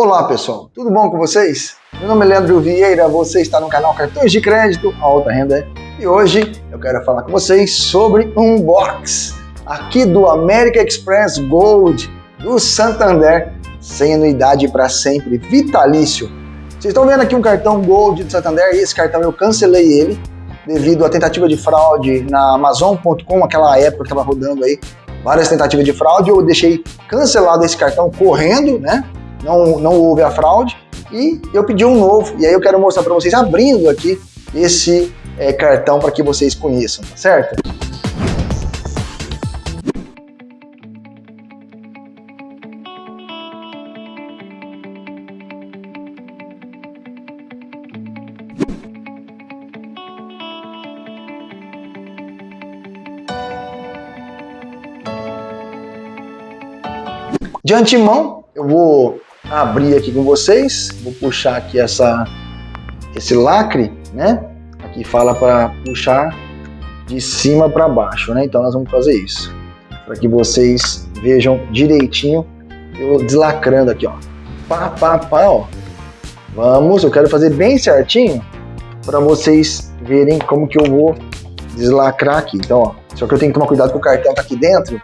Olá pessoal, tudo bom com vocês? Meu nome é Leandro Vieira, você está no canal Cartões de Crédito Alta Renda e hoje eu quero falar com vocês sobre um box aqui do American Express Gold do Santander sem anuidade para sempre, vitalício. Vocês estão vendo aqui um cartão Gold do Santander e esse cartão eu cancelei ele devido à tentativa de fraude na Amazon.com, aquela época que estava rodando aí várias tentativas de fraude, eu deixei cancelado esse cartão correndo, né? Não, não houve a fraude, e eu pedi um novo, e aí eu quero mostrar para vocês abrindo aqui esse é, cartão para que vocês conheçam, tá certo? De antemão, eu vou abrir aqui com vocês, vou puxar aqui essa, esse lacre, né? Aqui fala para puxar de cima para baixo, né? Então nós vamos fazer isso, para que vocês vejam direitinho, eu deslacrando aqui, ó. Pá, pá, pá, ó. Vamos, eu quero fazer bem certinho, para vocês verem como que eu vou deslacrar aqui. Então, ó, só que eu tenho que tomar cuidado com o cartão tá aqui dentro,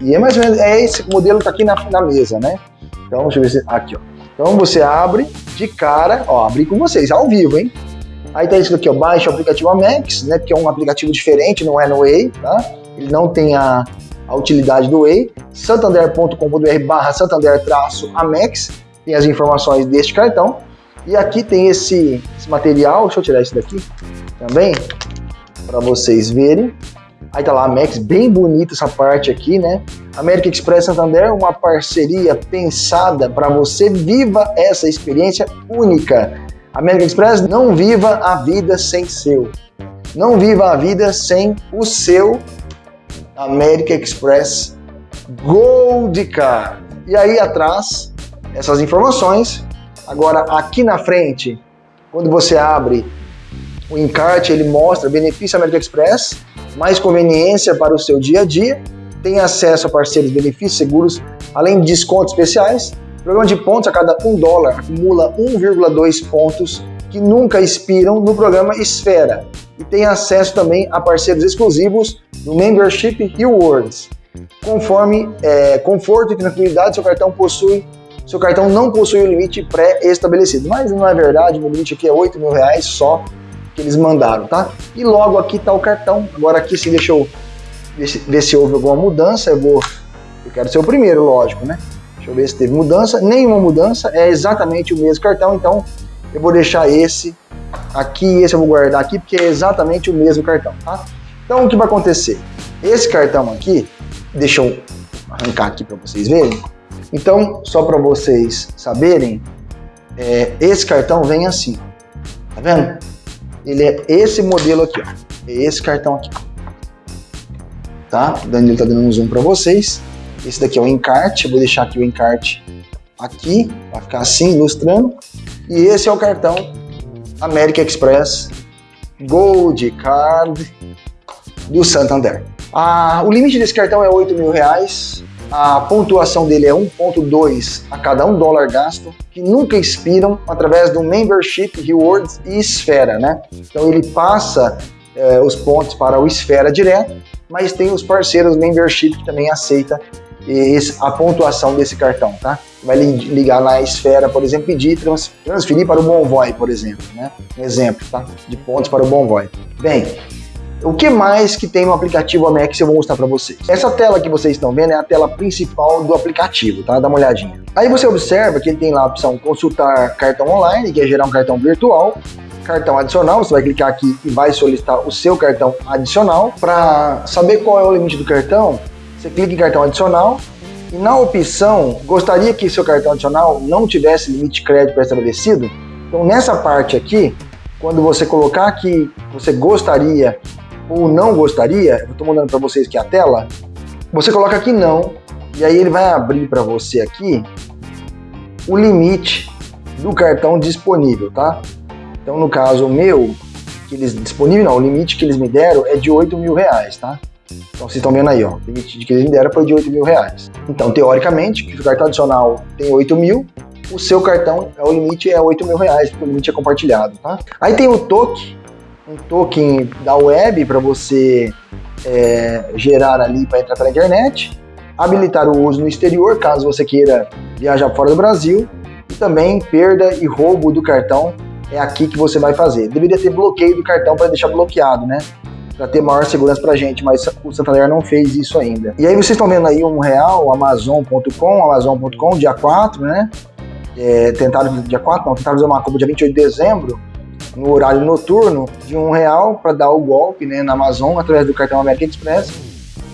e é mais ou menos, é esse modelo que tá aqui na, na mesa, né? Então, deixa eu ver se. Aqui, ó. Então você abre de cara, ó, abri com vocês, ao vivo, hein? Aí tá isso aqui, ó, baixa o aplicativo Amex, né? Porque é um aplicativo diferente, não é no Way, tá? Ele não tem a, a utilidade do Way. santander.com.br barra santander-amex tem as informações deste cartão. E aqui tem esse, esse material, deixa eu tirar isso daqui também, para vocês verem. Aí tá lá a Max, bem bonita essa parte aqui, né? América Express Santander, uma parceria pensada para você viva essa experiência única. América Express, não viva a vida sem seu. Não viva a vida sem o seu América Express Gold Card. E aí atrás, essas informações. Agora aqui na frente, quando você abre o encarte, ele mostra benefício América Express mais conveniência para o seu dia a dia, tem acesso a parceiros benefícios seguros, além de descontos especiais. O programa de pontos a cada um dólar acumula 1,2 pontos que nunca expiram no programa Esfera e tem acesso também a parceiros exclusivos no Membership Rewards. Conforme é, conforto e tranquilidade, seu cartão possui seu cartão não possui o limite pré-estabelecido, mas não é verdade, o limite aqui é 8 mil reais só que eles mandaram, tá? E logo aqui tá o cartão. Agora aqui se deixa eu ver se, ver se houve alguma mudança, eu vou... Eu quero ser o primeiro, lógico, né? Deixa eu ver se teve mudança. Nenhuma mudança, é exatamente o mesmo cartão, então eu vou deixar esse aqui, esse eu vou guardar aqui, porque é exatamente o mesmo cartão, tá? Então o que vai acontecer? Esse cartão aqui, deixa eu arrancar aqui para vocês verem. Então, só para vocês saberem, é, esse cartão vem assim, tá vendo? Ele é esse modelo aqui, ó. É esse cartão aqui. Tá? O Danilo tá dando um zoom para vocês. Esse daqui é o encarte, eu vou deixar aqui o encarte aqui, vai ficar assim, ilustrando. E esse é o cartão American Express Gold Card do Santander. Ah, o limite desse cartão é 8 mil reais. A pontuação dele é 1.2 a cada um dólar gasto, que nunca expiram através do Membership Rewards e Esfera, né? Então ele passa é, os pontos para o Esfera direto, mas tem os parceiros Membership que também aceita esse, a pontuação desse cartão, tá? Vai ligar na esfera, por exemplo, pedir trans, transferir para o Bonvoy, por exemplo, né? Um exemplo, tá? De pontos para o Bonvoy. Bem, o que mais que tem no aplicativo Amex eu vou mostrar para vocês. Essa tela que vocês estão vendo é a tela principal do aplicativo, tá? Dá uma olhadinha. Aí você observa que ele tem lá a opção consultar cartão online, que é gerar um cartão virtual, cartão adicional, você vai clicar aqui e vai solicitar o seu cartão adicional. Para saber qual é o limite do cartão, você clica em cartão adicional e na opção, gostaria que seu cartão adicional não tivesse limite de crédito pré-estabelecido? Então nessa parte aqui, quando você colocar que você gostaria ou não gostaria, eu estou mandando para vocês aqui a tela, você coloca aqui não, e aí ele vai abrir para você aqui o limite do cartão disponível, tá? Então, no caso, meu, que eles disponível não, o limite que eles me deram é de 8 mil reais, tá? Então, vocês estão vendo aí, ó, o limite que eles me deram foi de 8 mil reais. Então, teoricamente, que o cartão adicional tem 8 mil, o seu cartão, o limite é 8 mil reais, porque o limite é compartilhado, tá? Aí tem o token, um token da web para você é, gerar ali para entrar pela internet, habilitar o uso no exterior, caso você queira viajar fora do Brasil, e também perda e roubo do cartão é aqui que você vai fazer. Deveria ter bloqueio do cartão para deixar bloqueado, né? Para ter maior segurança para gente, mas o Santander não fez isso ainda. E aí vocês estão vendo aí um real, Amazon.com, Amazon.com, dia 4, né? É, tentaram dia 4, não, tentaram fazer uma compra dia 28 de dezembro, no horário noturno, de um real para dar o golpe né, na Amazon através do cartão American Express,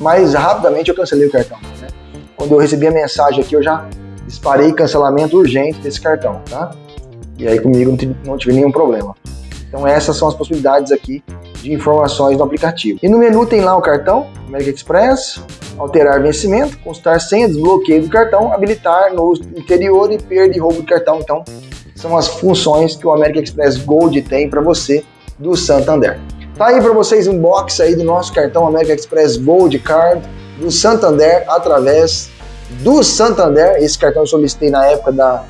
mas rapidamente eu cancelei o cartão. Né? Quando eu recebi a mensagem aqui, eu já disparei cancelamento urgente desse cartão, tá? E aí comigo não tive, não tive nenhum problema. Então essas são as possibilidades aqui de informações no aplicativo. E no menu tem lá o cartão, American Express, alterar vencimento, consultar senha, desbloqueio do cartão, habilitar no interior e perda e roubo do cartão. Então são as funções que o American Express Gold tem para você do Santander. Tá aí para vocês um box aí do nosso cartão American Express Gold Card do Santander através do Santander. Esse cartão eu solicitei na época da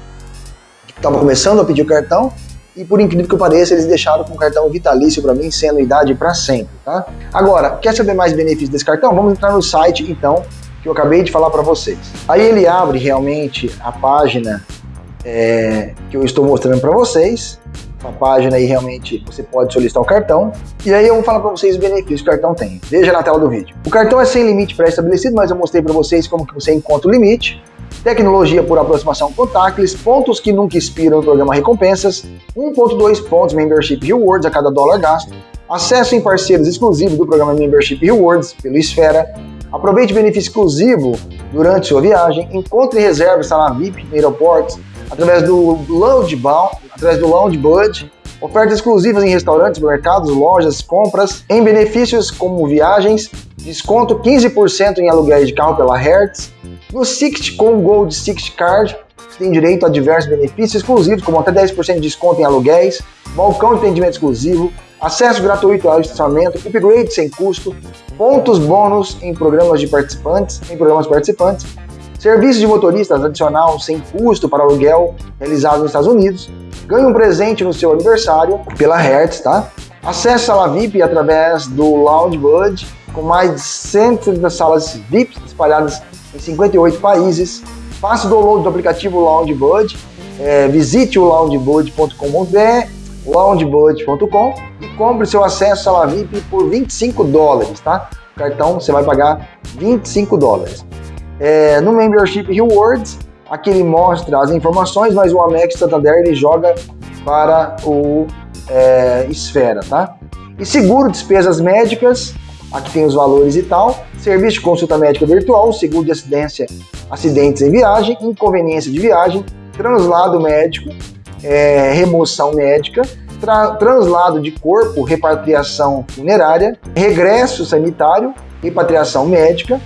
estava começando a pedir o cartão e por incrível que pareça, eles deixaram com cartão vitalício para mim, sem anuidade para sempre, tá? Agora, quer saber mais benefícios desse cartão? Vamos entrar no site, então, que eu acabei de falar para vocês. Aí ele abre realmente a página é, que eu estou mostrando para vocês. Uma página aí realmente você pode solicitar o cartão. E aí eu vou falar para vocês os benefícios que o cartão tem. Veja na tela do vídeo. O cartão é sem limite pré-estabelecido, mas eu mostrei para vocês como que você encontra o limite tecnologia por aproximação contactless, pontos que nunca expiram no programa Recompensas, 1.2 pontos Membership Rewards a cada dólar gasto, acesso em parceiros exclusivos do programa Membership Rewards pelo Esfera, aproveite benefício exclusivo durante sua viagem, encontre reservas sala VIP aeroportos através do Lounge Bound, através do Lounge Bud, ofertas exclusivas em restaurantes, mercados, lojas, compras, em benefícios como viagens, desconto 15% em aluguéis de carro pela Hertz, no Sixt com Gold Sixt Card, tem direito a diversos benefícios exclusivos, como até 10% de desconto em aluguéis, balcão de atendimento exclusivo, acesso gratuito ao estacionamento, upgrade sem custo, pontos bônus em programas de participantes, em programas participantes, serviço de motoristas adicional sem custo para aluguel realizado nos Estados Unidos, ganhe um presente no seu aniversário pela Hertz, tá? Acesso à sala VIP através do Lounge Bud, com mais de 130 salas VIP espalhadas em 58 países. Faça o download do aplicativo Loungebud, é, visite o loungebud.com.br, loungebud.com e compre seu acesso à sala VIP por 25 dólares, tá? O cartão você vai pagar 25 dólares. É, no Membership Rewards, aqui ele mostra as informações, mas o Amex Santander ele joga para o é, Esfera, tá? E seguro despesas médicas, aqui tem os valores e tal, serviço de consulta médica virtual, seguro de acidência, acidentes em viagem, inconveniência de viagem, translado médico, é, remoção médica, tra translado de corpo, repatriação funerária, regresso sanitário, repatriação médica,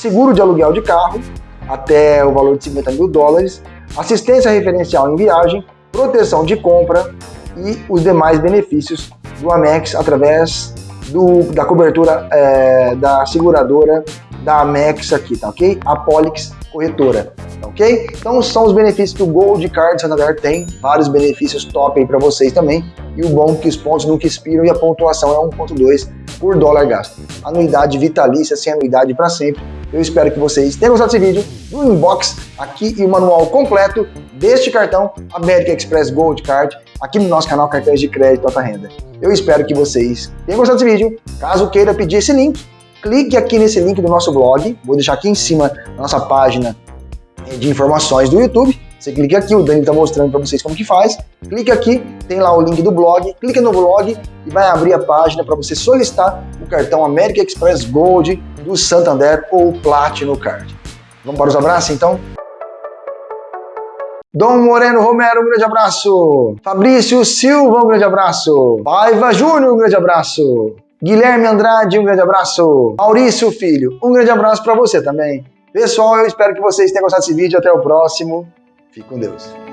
seguro de aluguel de carro, até o valor de 50 mil dólares, assistência referencial em viagem, proteção de compra e os demais benefícios do Amex através do, da cobertura é, da seguradora da Amex aqui, tá ok? A Polix Corretora, ok? Então são os benefícios que o Gold Card Santander tem, vários benefícios top aí para vocês também, e o bom é que os pontos nunca expiram e a pontuação é 1.2 por dólar gasto. Anuidade vitalícia, sem anuidade para sempre. Eu espero que vocês tenham gostado desse vídeo, no inbox aqui e o manual completo deste cartão American Express Gold Card, aqui no nosso canal Cartões de Crédito Alta Renda. Eu espero que vocês tenham gostado desse vídeo. Caso queira pedir esse link, clique aqui nesse link do nosso blog. Vou deixar aqui em cima da nossa página de informações do YouTube. Você clica aqui, o Dani está mostrando para vocês como que faz. Clique aqui, tem lá o link do blog. Clica no blog e vai abrir a página para você solicitar o cartão American Express Gold do Santander ou Platinum Card. Vamos para os abraços então? Dom Moreno Romero, um grande abraço. Fabrício Silva, um grande abraço. Paiva Júnior, um grande abraço. Guilherme Andrade, um grande abraço. Maurício Filho, um grande abraço para você também. Pessoal, eu espero que vocês tenham gostado desse vídeo. Até o próximo. Fique com Deus.